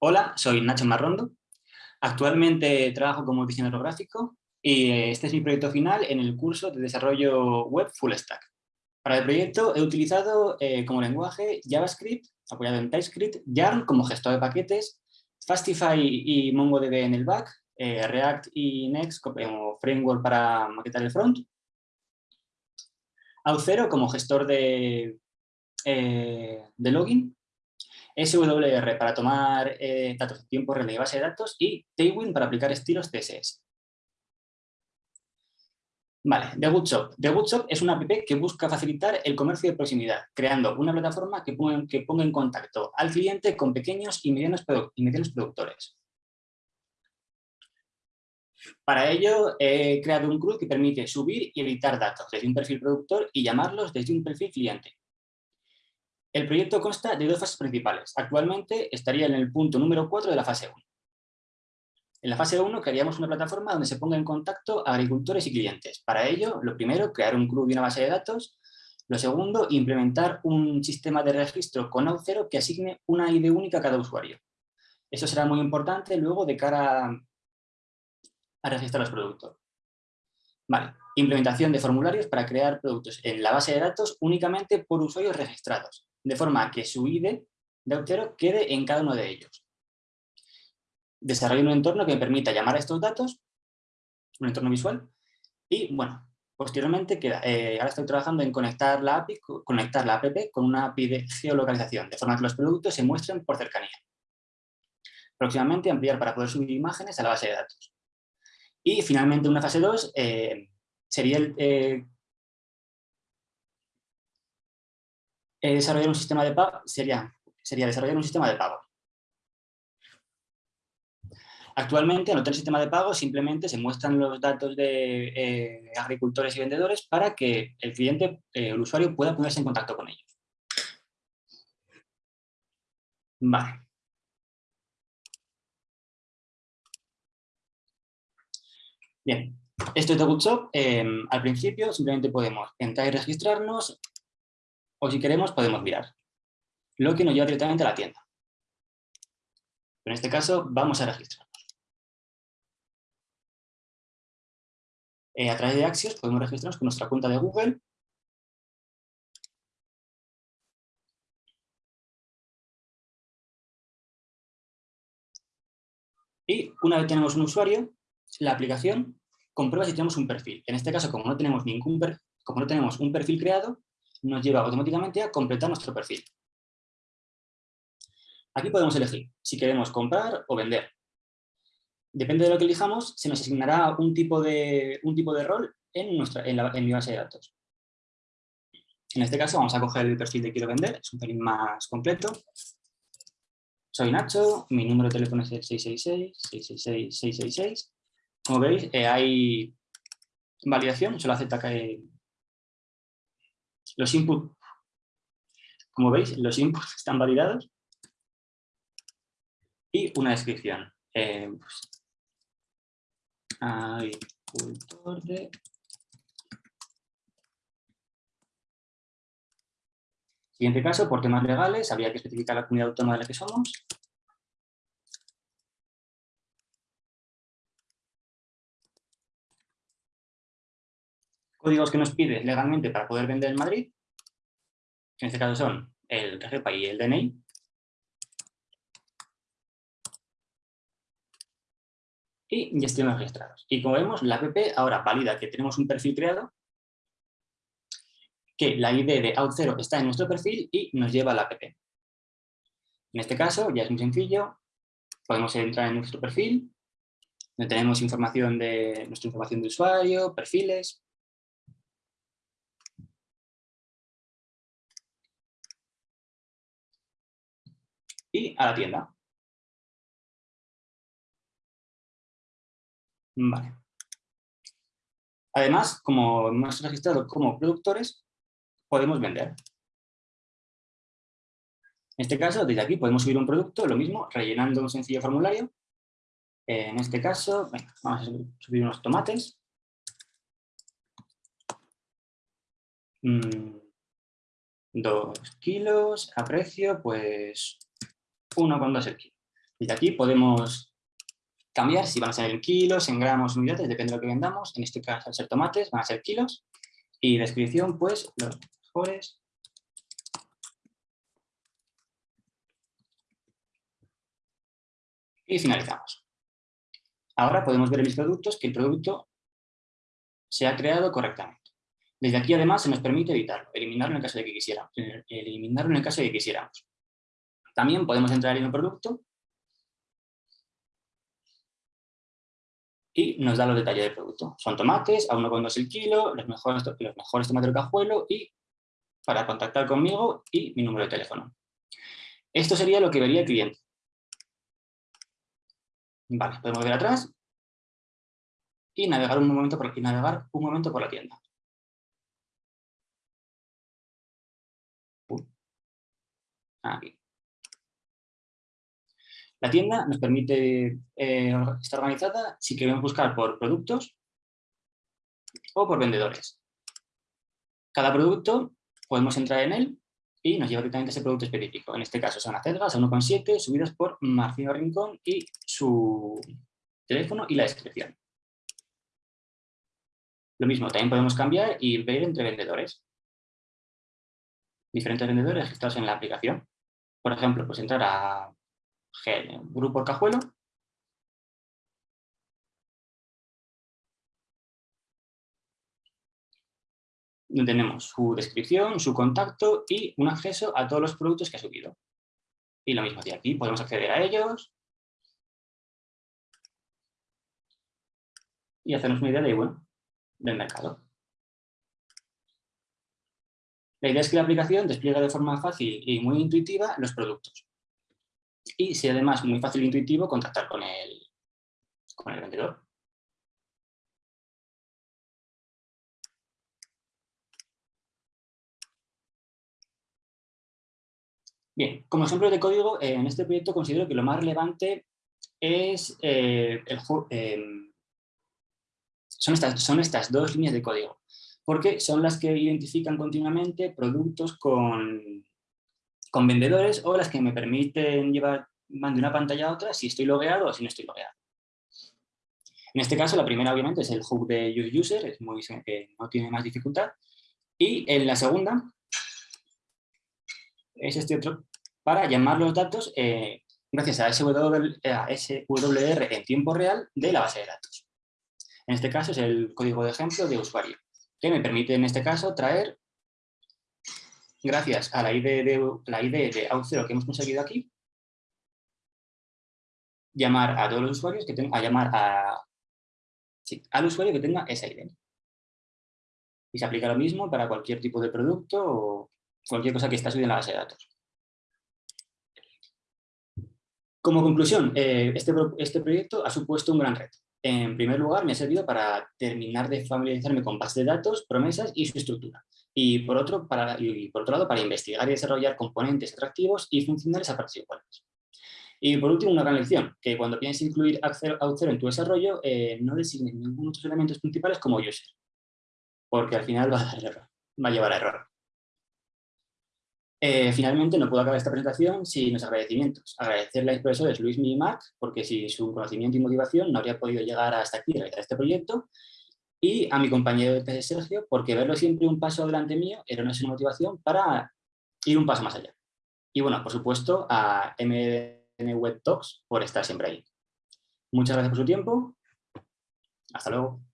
Hola, soy Nacho Marrondo. Actualmente trabajo como diseñador gráfico y este es mi proyecto final en el curso de desarrollo web Full Stack. Para el proyecto he utilizado eh, como lenguaje JavaScript, apoyado en TypeScript, Yarn como gestor de paquetes, Fastify y MongoDB en el back, eh, React y Next como framework para maquetar el front, Auth0 como gestor de, eh, de login SWR para tomar eh, datos de tiempo real de base de datos y Tailwind para aplicar estilos CSS. Vale, The Good Shop. The Good Shop es una app que busca facilitar el comercio de proximidad, creando una plataforma que ponga, que ponga en contacto al cliente con pequeños y medianos, y medianos productores. Para ello, he creado un CRUD que permite subir y editar datos desde un perfil productor y llamarlos desde un perfil cliente. El proyecto consta de dos fases principales. Actualmente estaría en el punto número 4 de la fase 1. En la fase 1 crearíamos una plataforma donde se ponga en contacto agricultores y clientes. Para ello, lo primero, crear un club y una base de datos. Lo segundo, implementar un sistema de registro con Auth0 que asigne una ID única a cada usuario. Eso será muy importante luego de cara a registrar los productos. Vale. Implementación de formularios para crear productos en la base de datos únicamente por usuarios registrados de forma que su ID de Auth0 quede en cada uno de ellos. Desarrollo un entorno que me permita llamar a estos datos, un entorno visual, y bueno, posteriormente eh, ahora estoy trabajando en conectar la API, conectar la app con una API de geolocalización, de forma que los productos se muestren por cercanía. Próximamente ampliar para poder subir imágenes a la base de datos. Y finalmente una fase 2 eh, sería el, eh, Eh, desarrollar un sistema de pago sería, sería desarrollar un sistema de pago. Actualmente, en otro sistema de pago simplemente se muestran los datos de eh, agricultores y vendedores para que el cliente, eh, el usuario, pueda ponerse en contacto con ellos. Vale. Bien, esto es de Bootshop. al principio simplemente podemos entrar y registrarnos, o si queremos podemos mirar, lo que nos lleva directamente a la tienda. En este caso vamos a registrarnos. Eh, a través de Axios podemos registrarnos con nuestra cuenta de Google. Y una vez tenemos un usuario, la aplicación comprueba si tenemos un perfil. En este caso, como no tenemos, ningún como no tenemos un perfil creado, nos lleva automáticamente a completar nuestro perfil. Aquí podemos elegir si queremos comprar o vender. Depende de lo que elijamos, se nos asignará un tipo de, un tipo de rol en, nuestra, en, mi base de datos. En este caso vamos a coger el perfil de quiero vender, es un perfil más completo. Soy Nacho, mi número de teléfono es el 666-666-666. Como veis, eh, hay validación, solo acepta que los inputs, como veis, los inputs están validados y una descripción. Eh, pues, agricultor de Siguiente caso, por temas legales, habría que especificar la comunidad autónoma de la que somos. Códigos que nos pide legalmente para poder vender en Madrid, que en este caso son el RGPA y el DNI, y estamos registrados. Y como vemos, la app ahora valida que tenemos un perfil creado, que la ID de Out0 está en nuestro perfil y nos lleva a la app. En este caso ya es muy sencillo, podemos entrar en nuestro perfil, donde tenemos información de nuestra información de usuario, perfiles, y a la tienda. Vale. Además, como hemos registrado como productores, podemos vender. En este caso, desde aquí podemos subir un producto, lo mismo, rellenando un sencillo formulario. En este caso, vamos a subir unos tomates. Mm, dos kilos a precio, pues 1,2 el kilo. Desde aquí podemos cambiar si van a ser en kilos, en gramos, unidades, depende de lo que vendamos. En este caso, al ser tomates, van a ser kilos. Y descripción, pues, los mejores. Y finalizamos. Ahora podemos ver en mis productos que el producto se ha creado correctamente. Desde aquí, además, se nos permite editarlo, eliminarlo en el caso de que quisiéramos. Eliminarlo en el caso de que quisiéramos. También podemos entrar en el producto y nos da los detalles del producto. Son tomates, a 1,2 el kilo, los mejores, los mejores tomates del cajuelo y para contactar conmigo y mi número de teléfono. Esto sería lo que vería el cliente. Vale, podemos ver atrás y navegar un momento por, y navegar un momento por la tienda. Aquí. La tienda nos permite eh, estar organizada si queremos buscar por productos o por vendedores. Cada producto podemos entrar en él y nos lleva directamente a ese producto específico. En este caso son acelgas a 1,7 subidas por Marcino Rincón y su teléfono y la descripción. Lo mismo, también podemos cambiar y ver entre vendedores. Diferentes vendedores registrados en la aplicación. Por ejemplo, pues entrar a Grupo Cajuelo. Tenemos su descripción, su contacto y un acceso a todos los productos que ha subido. Y lo mismo de aquí, podemos acceder a ellos. Y hacernos una idea de, bueno, del mercado. La idea es que la aplicación despliega de forma fácil y muy intuitiva los productos y si además muy fácil e intuitivo contactar con el, con el vendedor. Bien, como ejemplo de código, en este proyecto considero que lo más relevante es eh, el, em, son, estas, son estas dos líneas de código, porque son las que identifican continuamente productos con, con vendedores o las que me permiten llevar de una pantalla a otra si estoy logueado o si no estoy logueado. En este caso, la primera obviamente es el hook de Use User, es muy, que no tiene más dificultad. Y en la segunda es este otro, para llamar los datos eh, gracias a SWR, SWR en tiempo real de la base de datos. En este caso es el código de ejemplo de usuario, que me permite en este caso traer gracias a la ID de, la ID de Auth0 que hemos conseguido aquí, llamar a todos los usuarios que tengan, a llamar a, al usuario que tenga esa ID. Y se aplica lo mismo para cualquier tipo de producto o cualquier cosa que está subida en la base de datos. Como conclusión, eh, este, este proyecto ha supuesto un gran reto. En primer lugar, me ha servido para terminar de familiarizarme con bases de datos, promesas y su estructura y por, otro, para, y por otro lado para investigar y desarrollar componentes atractivos y funcionales a partes iguales. Y por último, una gran lección, que cuando pienses incluir Auth0 en tu desarrollo, eh, no designes ninguno de tus elementos principales como user, porque al final va a, va a llevar a error. Eh, finalmente, no puedo acabar esta presentación sin los agradecimientos. Agradecerle a los profesores Luis y Mac, porque sin su conocimiento y motivación no habría podido llegar hasta aquí realizar este proyecto, y a mi compañero de Sergio, porque verlo siempre un paso adelante mío era una motivación para ir un paso más allá. Y bueno, por supuesto, a MDN Web Talks por estar siempre ahí. Muchas gracias por su tiempo. Hasta luego.